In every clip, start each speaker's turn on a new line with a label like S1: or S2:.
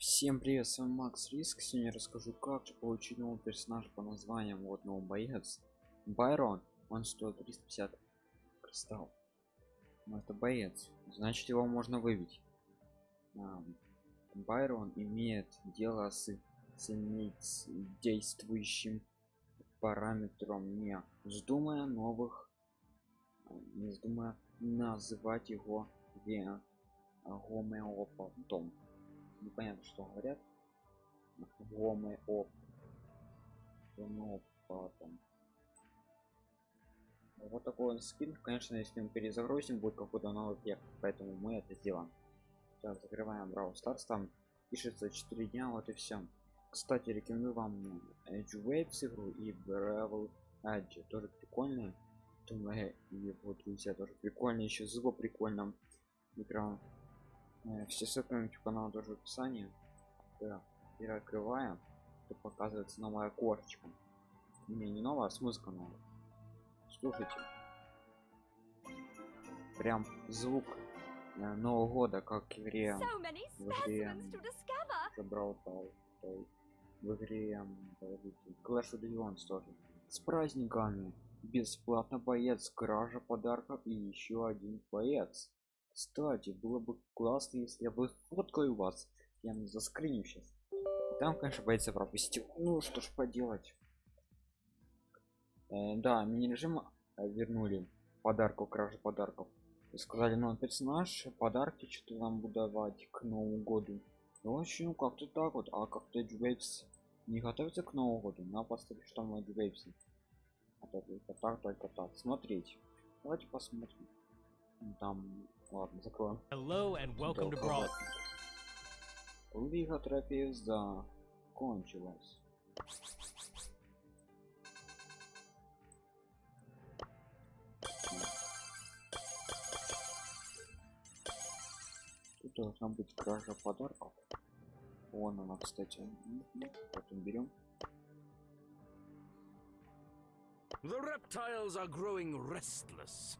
S1: Всем привет, с вами Макс Риск. Сегодня расскажу, как получить новый персонаж по названием вот новый боец. Байрон, он стоит 350 кристалл. Но это боец, значит его можно выбить. А, Байрон имеет дело с, действующим параметром, не вздумая новых, не вздумая называть его гомеопатом непонятно что говорят. Гомы оп. Потом вот такой скин. Конечно если мы перезагрузим будет какой-то новый эффект поэтому мы это сделаем. Так закрываем Brawl Stars там пишется 4 дня вот и все кстати рекомендую вам Edge Waves игру и Brawl Edge. Тоже прикольные и вот друзья тоже прикольно. Еще звук прикольно. Э, все ссылки на YouTube канал тоже в описании. Да. и открываем. То показывается новая окошечко не не новая а смысл канала слушайте. Прям звук э, нового года как в игре в игре забрал в игре Clash of Legends тоже. С праздниками. Бесплатно боец кража подарков и еще один боец кстати было бы классно если я бы фоткаю вас. Я заскриню сейчас там конечно боится пропустил ну что ж поделать. Э, да мини режим э, вернули подарков кражи подарков. Сказали ну персонаж подарки что-то нам буду давать к новому году. Ну вообще ну как-то так вот. А как-то Waves не готовится к новому году на поставить что мы Waves а только так только так. Смотреть. Давайте посмотрим. Там Ладно, закроем. Hello and welcome to Brawl. Лига трофеев закончилась. Тут должна быть кража подарков. Вон она, кстати. Потом берем. The reptiles are growing restless.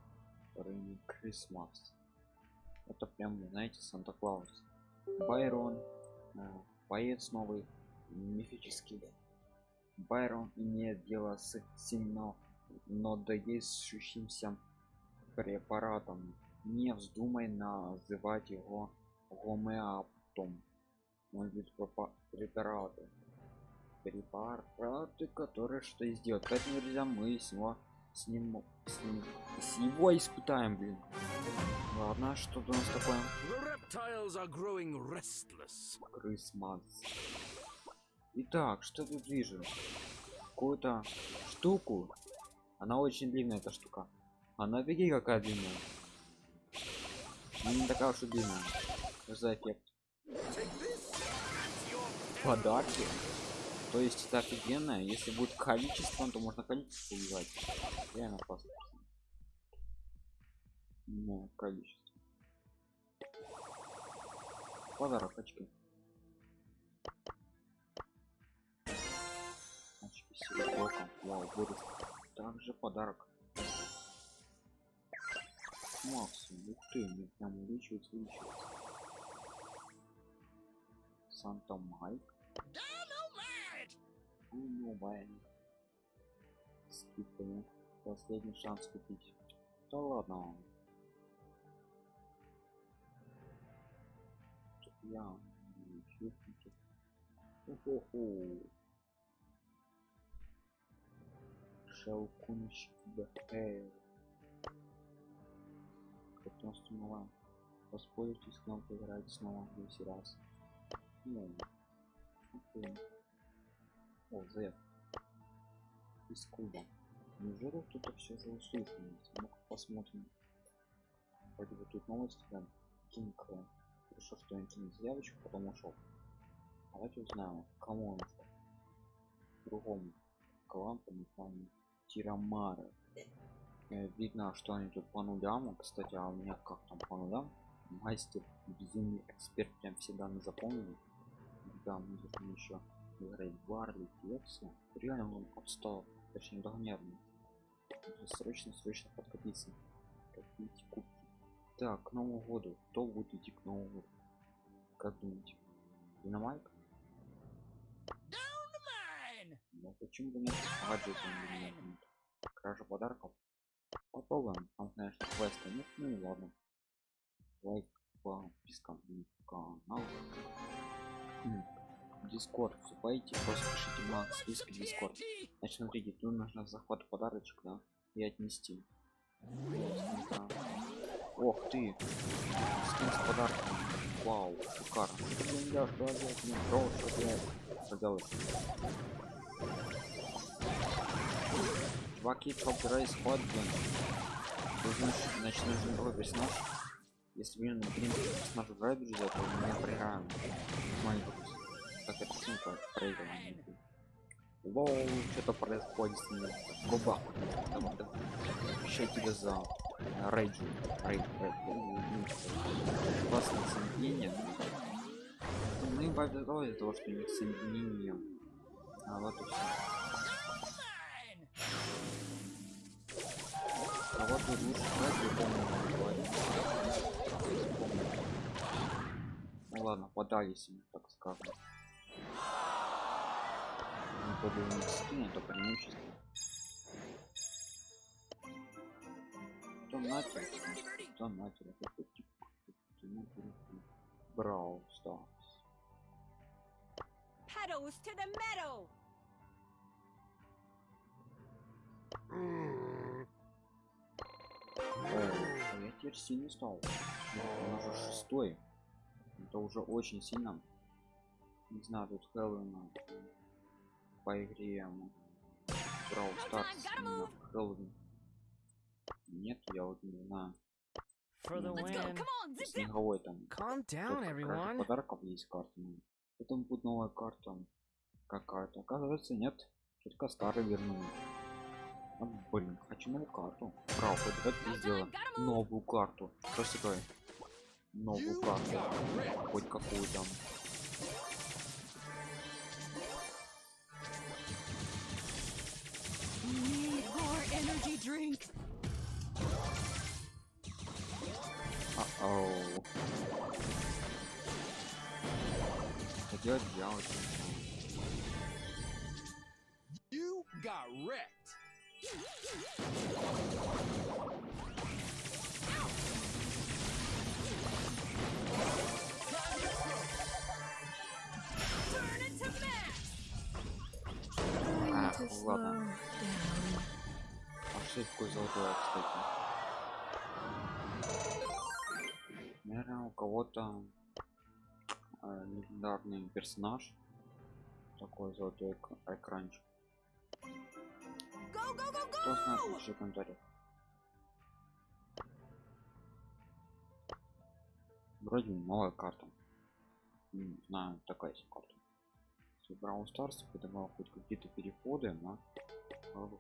S1: Christmas это прям знаете санта клаус байрон э, боец новый мифический. Байрон имеет дело с сильно но действующимся препаратом. Не вздумай называть его гомеоптом он ведь препараты. Препараты которые что сделать. Поэтому друзья мы с него с ним с, ним, с его испытаем блин ладно что у нас такое? Крысманс. итак что тут вижу? Какую-то штуку. Она очень длинная эта штука. Она беги какая длинная? Она не такая уж и длинная. Что за эффект подарки? То есть это офигенно если будет количество то можно количество убивать. Реально классно но количество. Подарок очки. Очки с блоком вау вырос также подарок. Максимум ух ты мне прям увеличивается увеличивается. Санта майк. Ну байн скидками последний шанс купить. Да ладно я Шелкунчик БХ Котенство мала Воспользуйтесь кнопкой играть снова 10 раз Ну Окей о, Z. Из куба. Неужели кто-то все же услышанность? Ну-ка посмотрим. Вроде бы тут новости прям. Кинг решил, что он кинет заявочку, потом ушел. Давайте узнаем, кому он ушел. Другому. Калампу, не помню. Тирамара. Э, видно, что они тут по нулям. Кстати, а у меня как там по нулям? Мастер, безумный эксперт, прям все данные запомнили. Да, мы должны еще играть Барли, Пепси. Реально он отстал, точнее догоняет. Срочно, срочно подкопиться. Копить кубки. Так, к Новому году. Кто будет идти к Новому году? Как думаете? Динамайк? Ну почему бы? Гаджет не нет. Кража подарков? Попробуем. Там, конечно, квеста нет, ну и ладно. Лайк, подписка на канал. Дискорд, вступайте, просто пишите на списке Дискорд. Значит, смотрите, тут нужно захват подарочек, да, и отнести. Да. Ох ты! Скин с подарком. Вау, шикарно. Я что опять не брошу, блядь. Что делаешь? Чуваки, топ-рейс ход, блин. Тут значит нужен другой персонаж. Если блин, блин, персонаж играет, друзья, то мы не проиграем. Маленький как это симпл проигрываем. Лоу, что-то происходит с ним. Губа. Давай, давай. Еще тебе за рейджу. Рейдж, рейдж. Классное соединение. Ну и повезло из-за того, что у них соединение. А вот и все. А вот тут лучше брать любому говорить. Ну ладно, подались им, так скажем. Не подумать скину, это преимущество. Что нахер? Что нахер? Это типа. Брау Старс.
S2: Pedals to the meadow!
S1: О, а я теперь сильный стал. Он уже шестой. Это уже очень сильно. Не знаю, тут Хэллоуин по игре Брау Старс Хэллоуин. Нет, я вот не знаю. Снеговой там.
S3: Calm down, everyone.
S1: подарков есть карта. ну. Потом будет новая карта. Какая-то. Оказывается, нет. Только старый вернули. А, блин, хочу новую карту. Хоть давайте сделаем новую карту. Что такое? Новую карту. Хоть какую там.
S2: Need more energy drink!
S1: Оу. Что делать делать?
S4: You got wrecked.
S2: Turn into mash!
S1: А, ладно. Пошли такой золотой, кстати. Кого-то э, легендарный персонаж. Такой золотой эк- экранчик. Кто знает, в комментариях. Вроде новая карта. Не знаю, такая себе карта. Браун Старс придавал хоть какие-то переходы, но было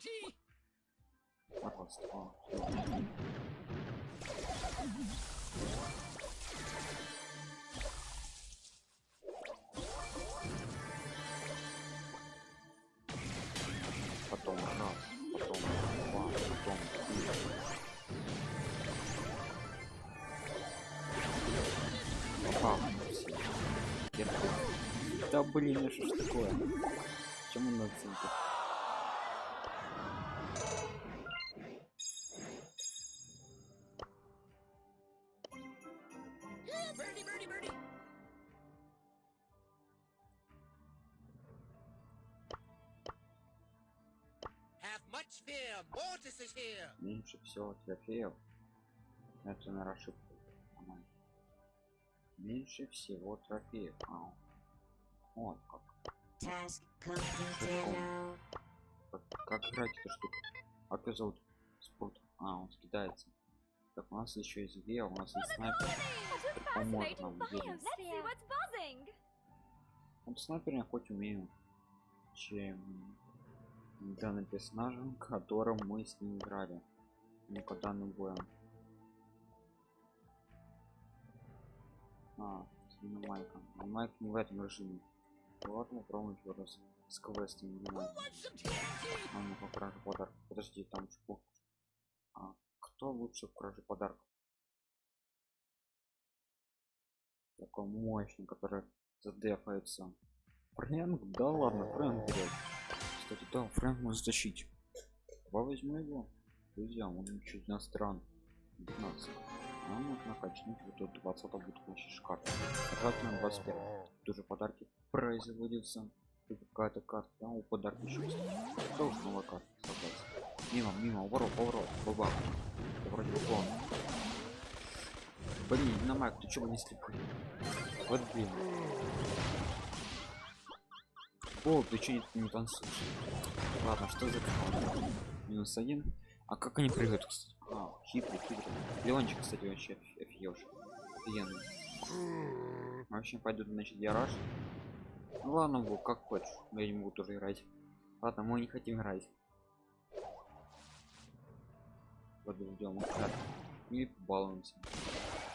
S4: some TNT?
S1: Пожалуйста. О, всё. Потом раз, потом два, потом три. Терпи. Да блин, что ж такое? Почему на оценке? Меньше всего трофеев это на ошибку меньше всего трофеев а, вот как. Как, как играть эту штуку? А как зовут? Спорт. А, он скидается. Так, у нас еще есть две, у нас есть снайпер. Поможет нам снайпер я хоть умею, чем данный персонаж, которым мы с ним играли. Не боем. А, с Майком. Майк не в этом режиме. Вот попробуем еще раз с квестом заниматься. А ну по краже подарок. Подожди, там что? А, кто лучше в краже подарков? Такой мощный, который задефается. Фрэнк? Да ладно, Фрэнк берет. Кстати, да, Фрэнк может защитить. Давай возьму его. Друзья, он чуть на стран. 15. А можно качнуть вот тут 20 будет шикарно. Отвратить на 21. Тоже подарки производятся. Тут какая-то карта, да, у подарки еще. Тоже новая карта создать. Мимо, мимо, ворот, поворот, баба. Вроде бы он. Блин, на маг, ты чего не слепый? Вот блин. О, ты че не, не танцуешь? Ладно, что за? Минус один. А как они прыгают, кстати? А, хитрый, хитрый. Леончик, кстати, вообще офигел. Офигенный. Вообще пойдут, значит, я. Ну ладно, был, как хочешь. Я не могу тоже играть. Ладно, мы не хотим играть. Подождем, так. И балуемся.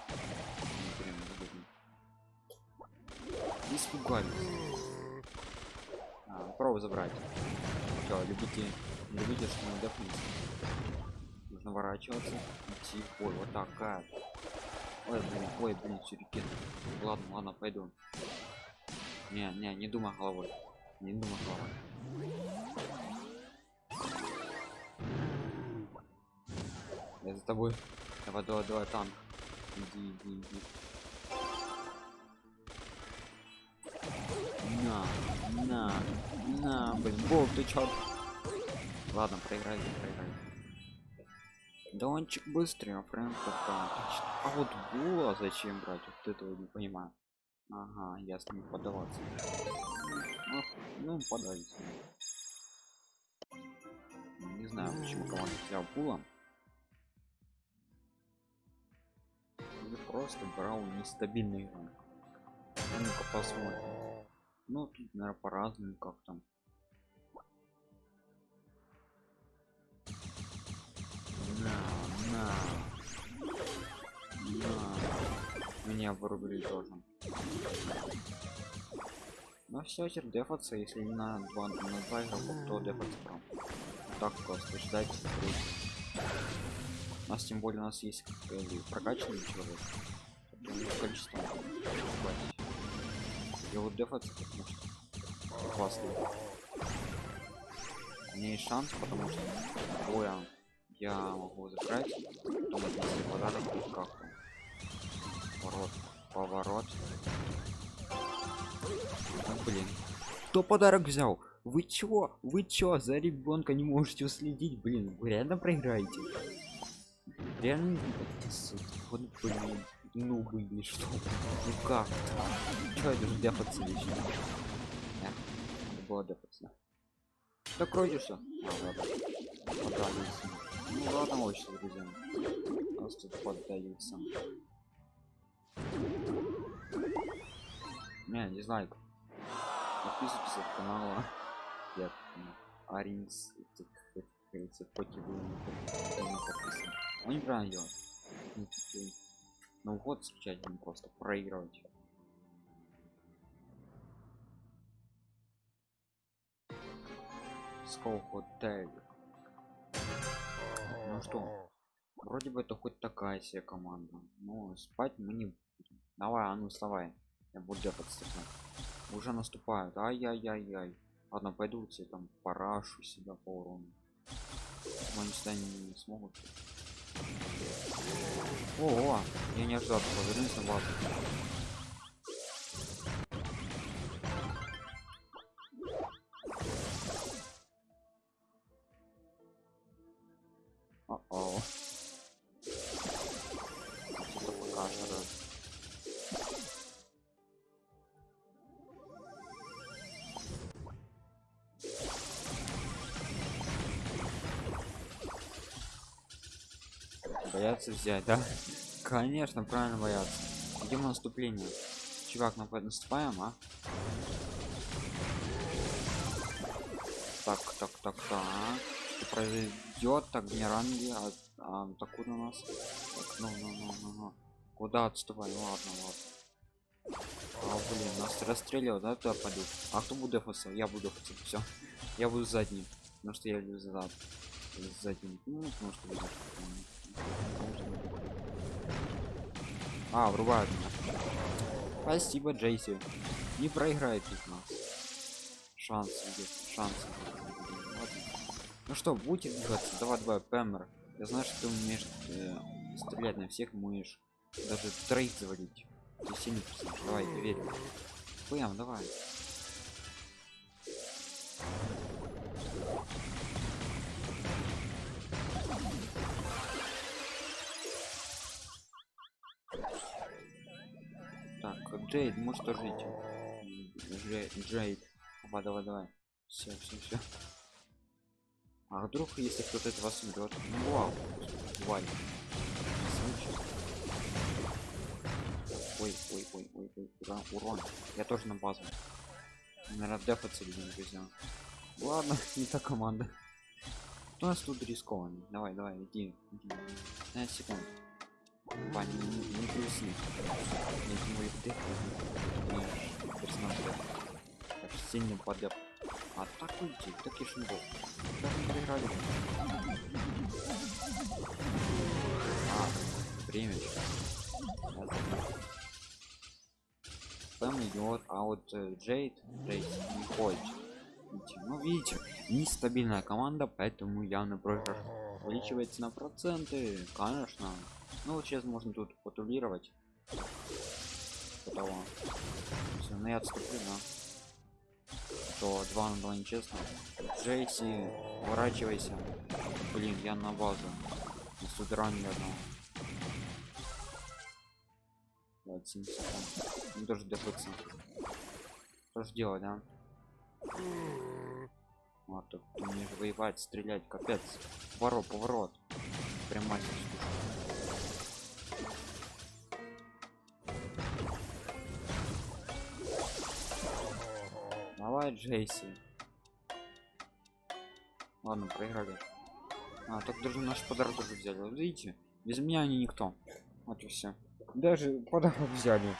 S1: Не прям выгодно. Испугались. Пробу забрать. Все, любите, любите, что мы. Нужно ворачиваться, идти в бой. Вот так, как. Ой, блин, ой, блин, сюрикен. Ладно, ладно, пойду. Не, не, не думай головой. Не думай головой. Я за тобой. Давай, давай, давай, танк. Иди, иди, иди. На, на, на, блин, Бог, ты чё? Ладно, проиграли, проиграли. Дончик быстрее, а Фрэнк пока. А вот Була зачем брать? Вот этого не понимаю. Ага, я с ним подаваться. Ну, ну подались. Не знаю, почему команда взял Була. Или просто брал нестабильный игрок. А Ну-ка посмотрим. Ну, тут, наверное, по-разному, как там. На, на. На. Меня вырубили тоже. Ну все, теперь дефаться, если не на два, на два игрока, то дефаться прям. Так просто ждать. У нас тем более у нас есть прокачанный человек. Количество хватит. Я вот потому что классно. У меня есть шанс, потому что боя я могу забрать, потом отнести подарок как Поворот, поворот. А, блин. Кто подарок взял? Вы чё? Вы чё? За ребенка не можете уследить? Блин, вы реально проиграете? Реально не? Вот блин. Ну были что? Ну как? Чё это же дефаться лично? Эх, надо было дефаться. Так вроде все. А, ладно. Поддаются. Ну ладно, очень друзья. Просто поддаются. Не, не знаю. Подписывайтесь на канал. Я Аринс, как говорится, покидываю. Он неправильно делает. Ну, вот не просто проигрывать. Сколько тег. Ну что, вроде бы это хоть такая себе команда. Но спать мы не будем. Давай, а ну вставай. Я буду дефаться. Уже наступают. Ай-яй-яй-яй. Ладно, пойду себе там порашу себя по урону. Они сюда не смогут. О, о, я не ожидал, повернусь на базу. Боятся взять, да? Конечно, правильно боятся. Идем на наступление. Чувак, напад наступаем, а? Так, так, так, так. Что произойдет? Так, не ранги, а, а так куда у нас? Так, ну, ну, ну, ну, ну. Куда отступай? Ладно, ладно. А, блин, нас расстреливал, да, туда пойду. А кто будет дефаться? Я буду дефаться, все. Я буду задний. Потому что я люблю зад. Задний. Ну, потому что. А, врубают. Спасибо, Джейси. Не проиграет их нас. Шанс шанс. Ну что, будете двигаться? Давай, давай, Пэмер. Я знаю, что ты умеешь э, стрелять на всех, можешь даже троих завалить. Давай, я верю. Пэм, давай. Джейд, может тоже идти. Джей- Джейд. Давай, давай, давай. Все, все, все. А вдруг, если кто-то это вас убьет? Ну вау. Ой, ой, ой, ой, ой, урон, урон. Я тоже на базу. Наверное, дефаться людям друзья. Ладно, не та команда. Кто у нас тут рискованный? Давай, давай, иди, иди. 15 секунд. Ваня, не, не, грусти. Не мой деф, не персонаж деф. Так сильно подеп. А так и шинбол. Даже не проиграли. А, время. Пэм идет, а вот э, Джейд, Джейд не хочет. Ну видите, нестабильная команда, поэтому явно проигрыш увеличивается на проценты, конечно. Ну вот сейчас можно тут патрулировать. Того. Всё, ну я отступлю, да. То 2 на 2 нечестно. Джейси, уворачивайся. Блин, я на базу. Нас тут ранили одного. 27 секунд. Ну даже дефаться. Что ж делать, да? Вот так ты умеешь воевать, стрелять, капец. Поворот, поворот. Прям Давай, Джейси. Ладно, проиграли. А, так даже наш подарок тоже взяли. Видите, без меня они никто. Вот и все. Даже подарок взяли.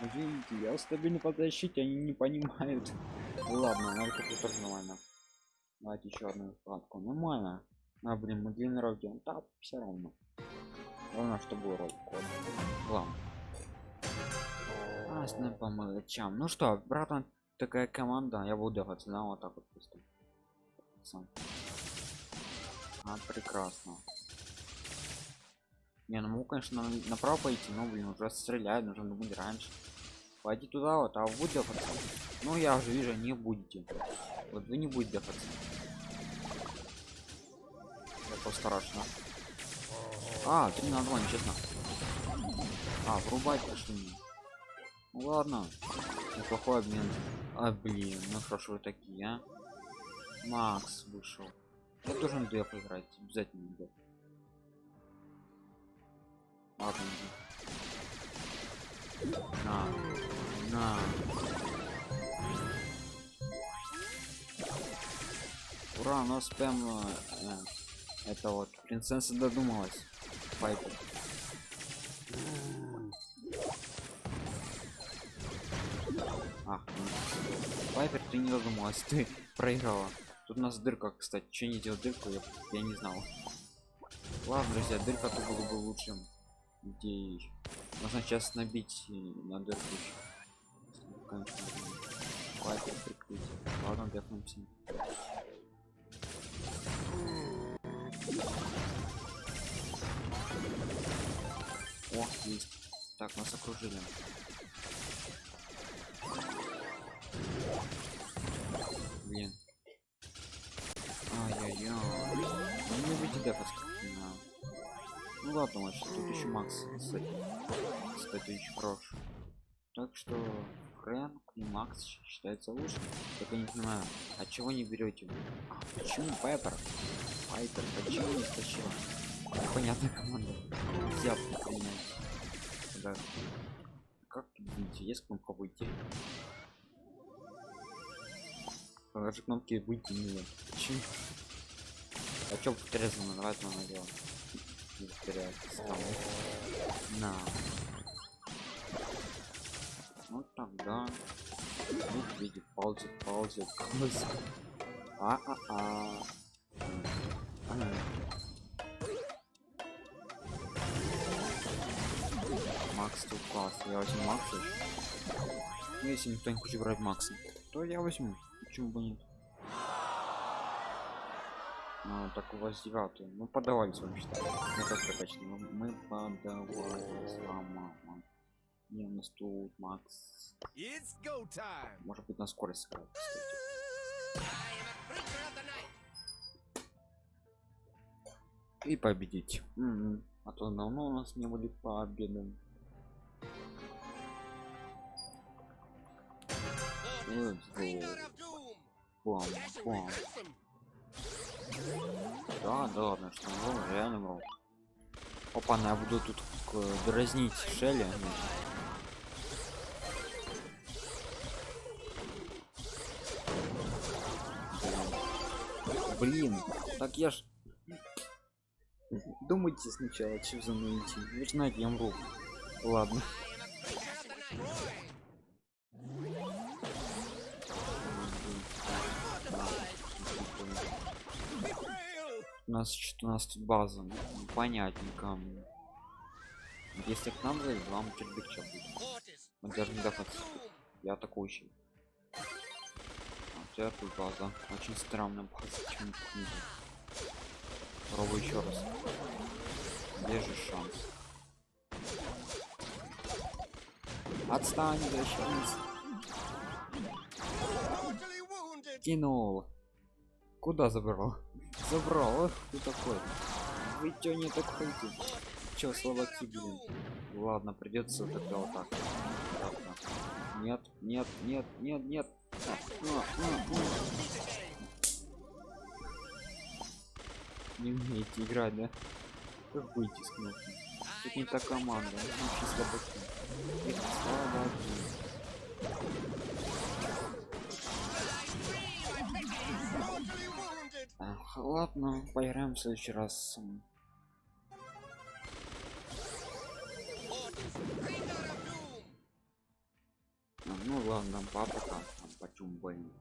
S1: Видите, я стабильно под защите, они не понимают. Ну Ладно, надо тоже нормально. Давайте еще одну вкладку. Нормально. А, блин, мы длинный ролик делаем. Да, все равно. Главное, чтобы ролик. Главное. А, по мелочам. Ну что, братан, такая команда. Я буду даваться, да, вот так вот просто. Сам. А, прекрасно. Не, ну могу, конечно, на- направо пойти, но, блин, уже стреляют, нужно будет раньше. Пойди туда вот, а вы будете дефаться? Ну, я уже вижу, не будете. Вот вы не будете дефаться. Это страшно. А, 3 на 2, нечестно. А, врубать пошли. Ну ладно. Неплохой обмен. А, блин, ну вы такие, а. Макс вышел. Я должен деф играть, обязательно деф. Ладно. На. На. Ура, у нас прям э, это вот принцесса додумалась. Пайпер. Ах, ну, Пайпер, ты не додумалась, ты проиграла. Тут у нас дырка, кстати. Че не делать дырку, я, я не знал. Ладно, друзья, дырка тут было бы лучшим идеей. Можно сейчас набить и на дырку. Пайпер прикрыть. Ладно, дефнемся. О, есть. Так, нас окружили. Дефовский. Ну ладно, вот тут еще Макс. Кстати, очень хорош. Так что Фрэнк и Макс считается лучше. Только не понимаю, от чего не берете? А, почему Пайпер? Пайпер, почему не стащила? Понятная команда. Нельзя принять. Да. Как видите, есть кнопка выйти. Даже кнопки выйти нет. Почему? А чё это надо Не повторяй. На. Ну тогда. Вот видит, ползет, ползет. ползет. А-а-а. Макс тут класс. Я возьму Макса. Ну, Если никто не хочет брать Макса, то я возьму. Почему бы нет? Ну, так у вас девятый. Мы подавались вообще. Ну как точно? Мы- Мы подавались. А, мама. Не, у нас тут Макс. Может быть на скорость сыграть. И победить. М-м. А то давно у нас не были победы. Бам, бам. Да, да ладно, что вру, реально вру. Опа, я буду тут к- дразнить Шелли. Блин, так я ж... Думайте сначала, что за мной идти. Вы знаете, я вру. Ладно. У нас что у нас тут база, ну, понятненько. Если к нам зайдет, вам чердачок будет. Мы даже не доходим. Я атакующий. А тут база. Очень странная база. Чем. Пробуй еще раз. Где же шанс? Отстань.
S4: Mortally wounded.
S1: Кинул. Куда забрал? Забрал. Эх, ты такой. Вы чё не так хотите? Чё,
S4: of
S1: блин? Ладно, придется тогда вот так. Ладно. Нет, нет, нет, нет, нет. Не умеете играть, да? Как выйти с кнопки? Тут не та команда, ну, вообще слабаки. Слабаки. Ладно, поиграем в следующий раз. А, Ну ладно, папа там, там почему блин.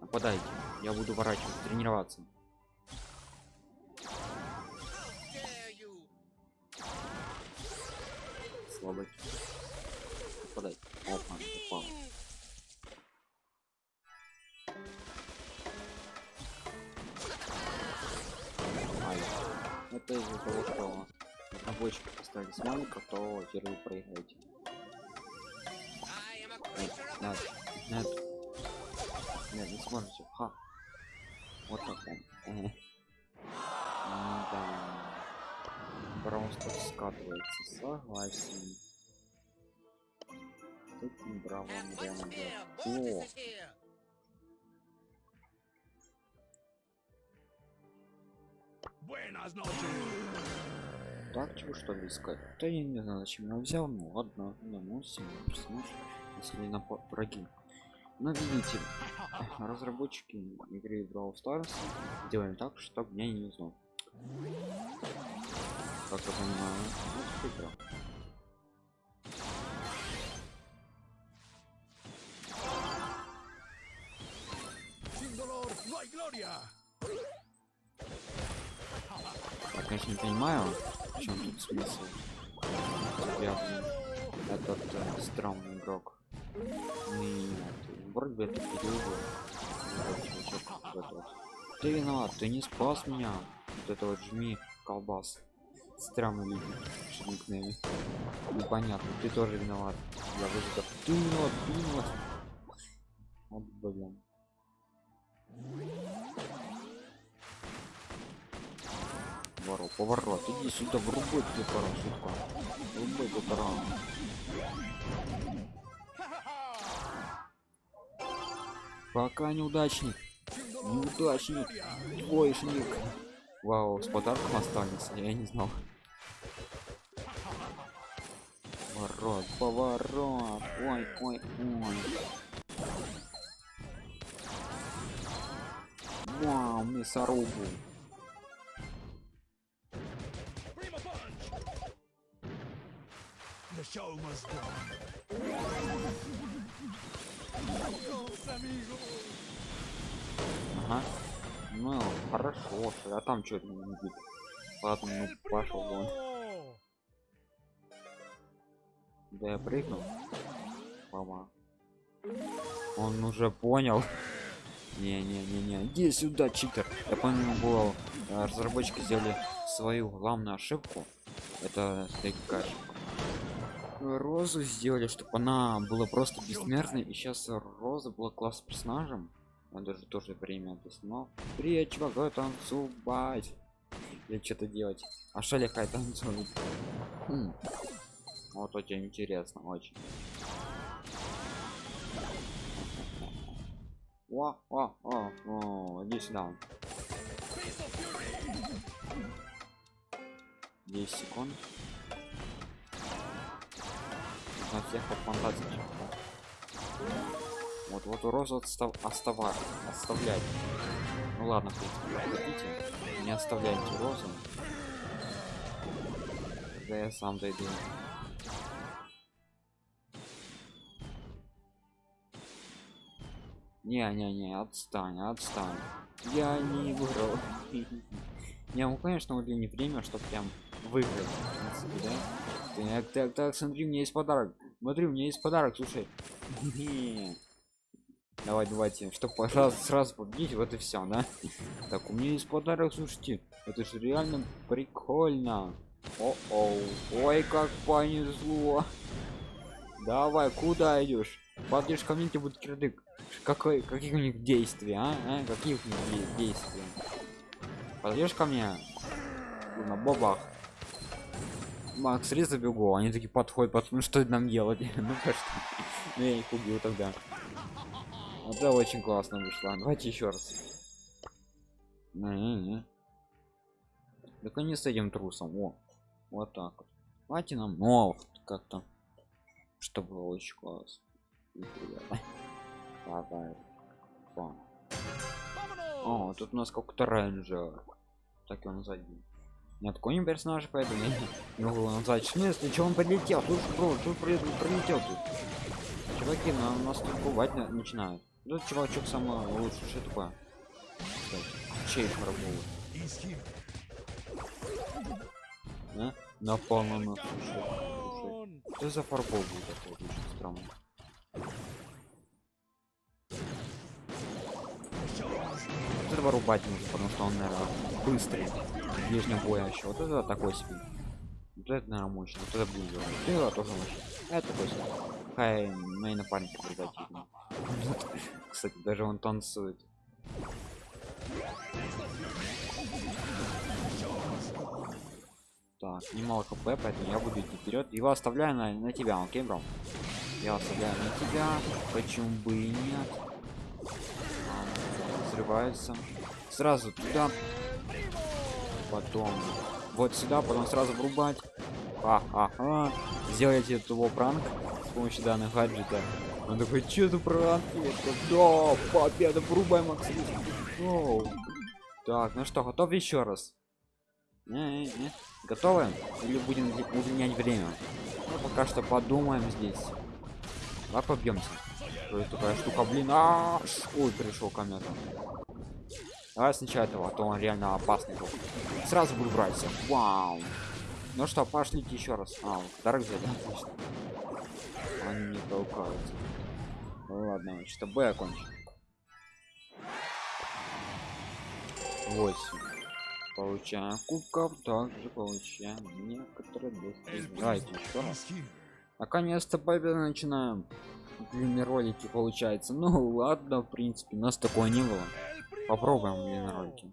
S1: Нападайте, я буду ворачивать, тренироваться. Слабый. Нападай. Опа, упал. Ай. Это из-за того, что разработчики поставили смайликов, то теперь вы проиграете. Нет, нет, нет. Нет, не сможете. Ха. Вот так. Да. О,
S4: Mortis is here.
S5: Buenas noches.
S1: так чего что ли искать? Да я не знаю, зачем я взял, ну ладно, не, ну все, персонаж, если на враги. Но видите, разработчики игры Brawl Stars делали так, чтобы меня не узнал. Как я
S5: no hay gloria.
S1: Я, конечно, не понимаю, в чем тут смысл. Связан этот э, странный игрок. Нет, вроде бы это период. Ты виноват, ты не спас меня. Вот это вот жми колбас. Странно видеть никнейме. Непонятно, ты тоже виноват. Я выжил. Ты виноват, ты. Вот блин. Ворот, поворот, иди сюда, врубай тебе пора, шутка. Врубай тебе пора. Пока неудачник. Неудачник. Двоечник. Вау, с подарком остались, я не знал. Поворот, поворот. Ой, ой, ой. Вау, мясорубу.
S5: The show must go.
S1: Ага. Ну, хорошо, а там что не видит. Ладно, ну пошел вон. Да я прыгнул. Мама. Он уже понял. Не-не-не-не. Иди сюда, читер. Я помню, было э, разработчики сделали свою главную ошибку. Это такая. Розу сделали, чтобы она была просто бессмертной. И сейчас Роза была классным персонажем. Он даже тоже время снимал. Привет, чувак, давай танцевать. Или что-то делать. А шалихай танцует. Хм. Вот очень интересно, очень. О, о, о, о, иди сюда. 10 секунд. На всех под фантазии. Вот, вот розу отстав, оставать, оставлять. Ну ладно, в хотите, не оставляйте розу. Когда я сам дойду. Не-не-не, отстань, отстань. Я не выиграл. Не, ну конечно, уже не время, чтобы прям выиграть. да? Так, так, так, смотри, у меня есть подарок. Смотри, у меня есть подарок, слушай. Давай, давайте, чтобы пожалуйста сразу победить, вот и все, да? Так, у меня есть подарок, слушайте. Это же реально прикольно. О-оу. Ой, как понесло. Давай, куда идешь? Подъешь ко мне, тебе будет кирдык. Какой, какие у них действия, а? а? Какие у них де- действия? Подъешь ко мне? На бобах. Макс, резко бегу. Они такие подходят, под... ну что нам делать? ну что? Ну я их убил тогда. Вот это очень классно вышло. Давайте еще раз. Не-не-не. Так не с этим трусом. О, вот так вот. Давайте нам, ну, как-то, чтобы было очень классно. Давай. О. О, тут у нас какой-то рейнджер. Так его назвать. Нет, такой не персонаж, поэтому я не- могу его назвать. В смысле, что он прилетел? Слушай, бро, при- прилетел тут? Чуваки, на нас тут бывать на- начинают. Ну, чувачок самый лучший, что такое? Чей фарбовый?
S5: He's here.
S1: А? Напал на нас, слушай. Что за фарбол был такой? Очень странно. Этого рубать нужно, потому что он, наверное, быстрый. Ближнего боя еще. Вот это такой себе. Вот это, наверное, мощно. Вот это будет. Это тоже мощно. А это такой себе. Хай, мои напарники придать. Кстати, даже он танцует. Так, немало хп, поэтому я буду идти вперед. Его оставляю на, на тебя, окей, бро? Я оставляю на тебя. Почему бы и нет? Взрывается. Сразу туда. Потом вот сюда, потом сразу врубать. Ха-ха-ха. Сделать этого пранк с помощью данных гаджета. Он такой, что за пранк? Это да, победа, врубай Максим. Оу. Так, ну что, готов еще раз? Не, не, не. Готовы? Или будем удлинять время? Ну, пока что подумаем здесь. Давай побьемся. Что это такая штука, блин? А! Ой, пришел комета. Давай сначала этого, а то он реально опасный был. Сразу буду брать всех. Вау. Ну что, пошлите еще раз. А, вот, подарок взяли, отлично. Они не толкаются. Ну ладно, что Б окончен. 8. Получаем кубков, также получаем некоторые достижения. Давайте еще раз. Наконец-то победа начинаем. Ролики получается. Ну ладно, в принципе, нас такого не было. Попробуем ролики.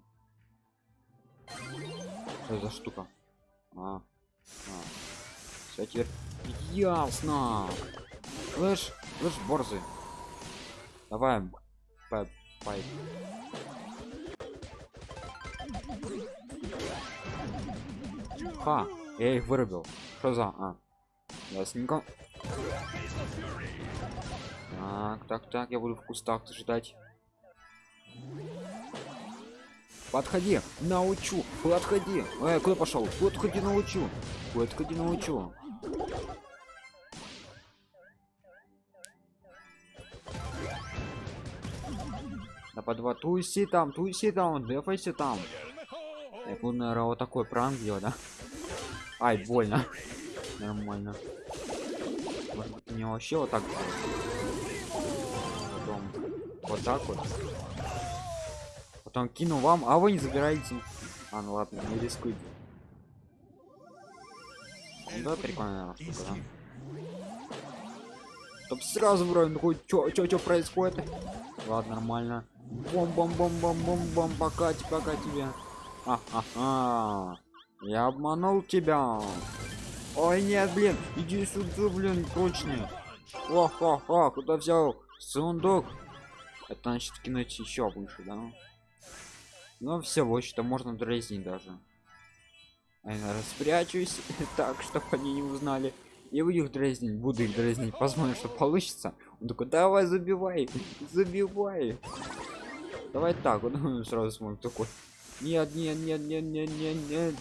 S1: Что за штука? А. а. Все теперь ясно. Слышь, слышь, борзый. Давай, пай, пай. Ха, я их вырубил. Что за? А, ясненько. Так, так, так, я буду в кустах ждать. Подходи, научу, подходи. Эй, куда пошел? Подходи, научу. Подходи, научу. Да по два туси там, туси там, дефайся там. Я буду, наверное, вот такой пранк делать, да? Ай, больно. Нормально. Может быть, мне вообще вот так вот так вот. Потом кину вам, а вы не забираете. А, ну ладно, не рискуйте. Ну Да, прикольная штука, да? Чтоб сразу вроде такой, чё, чё, чё происходит? Ладно, нормально. Бом бом бом бом бом бом пока пока тебе. А-ха-ха. Я обманул тебя. Ой, нет, блин, иди сюда, блин, прочный. О-хо-хо, куда взял сундук? Это значит кинуть еще выше, да? Ну все, вот что можно дразнить даже. А я распрячусь так, чтобы они не узнали. Я буду их дразнить, буду их дразнить, посмотрим, что получится. Он такой, давай забивай, забивай. Давай так, вот сразу смотрим такой. Нет, нет, нет, нет, нет, нет, нет.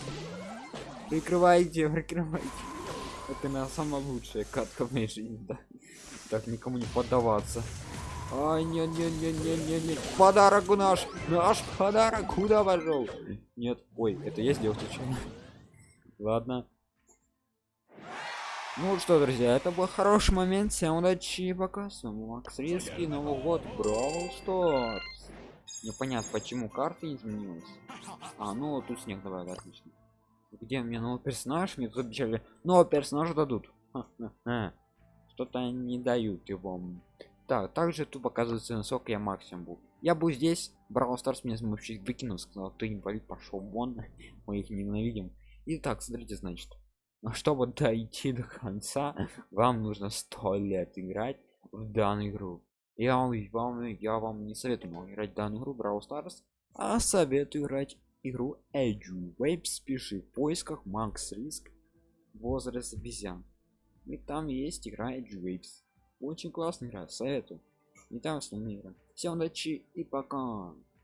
S1: Прикрывайте, прикрывайте. Это на самая лучшая катка в моей жизни, да. Так никому не поддаваться. Ай, нет, нет, нет, нет, нет, нет. Подарок наш, наш подарок куда пошел? Нет, ой, это я сделал случайно. Ладно. Ну что, друзья, это был хороший момент. Всем удачи и пока. С вами Макс Риски, Новый год, Brawl Stars. Непонятно, почему карта изменилась. А, ну тут снег добавили, отлично. Где мне новый персонаж? Мне тут обещали нового персонажа дадут. Что-то не дают его. Так, также тут показывается насколько я максимум был. Я был здесь, Brawl Stars меня вообще выкинул, сказал, ты инвалид, пошел вон, мы их ненавидим. Итак, смотрите, значит, но чтобы дойти до конца, вам нужно 100 лет играть в данную игру. Я вам, вам, я вам не советую играть в данную игру Brawl Stars, а советую играть игру Edge Waves. Пиши в поисках Макс Риск возраст обезьян. И там есть игра Edge Waves. Очень классная игра, советую. И там основная игра. Всем удачи и пока.